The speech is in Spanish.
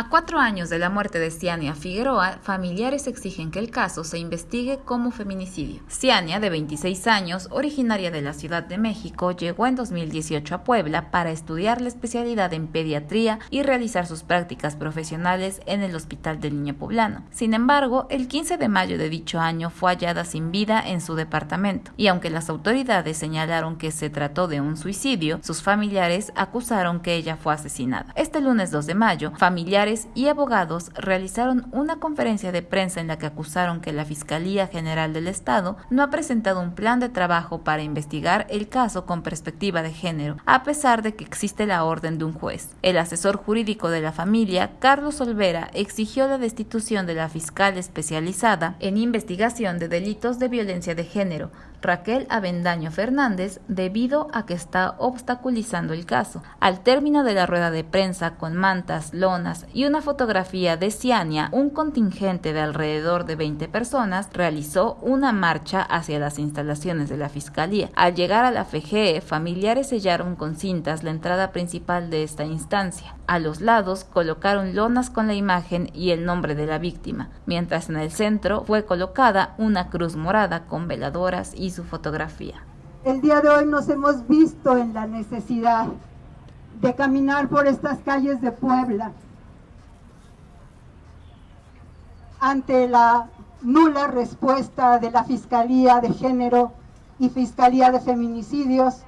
A cuatro años de la muerte de Ciania Figueroa, familiares exigen que el caso se investigue como feminicidio. Ciania, de 26 años, originaria de la Ciudad de México, llegó en 2018 a Puebla para estudiar la especialidad en pediatría y realizar sus prácticas profesionales en el Hospital del Niño Poblano. Sin embargo, el 15 de mayo de dicho año fue hallada sin vida en su departamento, y aunque las autoridades señalaron que se trató de un suicidio, sus familiares acusaron que ella fue asesinada. Este lunes 2 de mayo, familiares y abogados realizaron una conferencia de prensa en la que acusaron que la Fiscalía General del Estado no ha presentado un plan de trabajo para investigar el caso con perspectiva de género, a pesar de que existe la orden de un juez. El asesor jurídico de la familia, Carlos Olvera, exigió la destitución de la fiscal especializada en investigación de delitos de violencia de género, Raquel Avendaño Fernández debido a que está obstaculizando el caso. Al término de la rueda de prensa con mantas, lonas y una fotografía de Ciania, un contingente de alrededor de 20 personas realizó una marcha hacia las instalaciones de la Fiscalía. Al llegar a la FGE, familiares sellaron con cintas la entrada principal de esta instancia. A los lados colocaron lonas con la imagen y el nombre de la víctima, mientras en el centro fue colocada una cruz morada con veladoras y su fotografía. El día de hoy nos hemos visto en la necesidad de caminar por estas calles de Puebla ante la nula respuesta de la Fiscalía de Género y Fiscalía de Feminicidios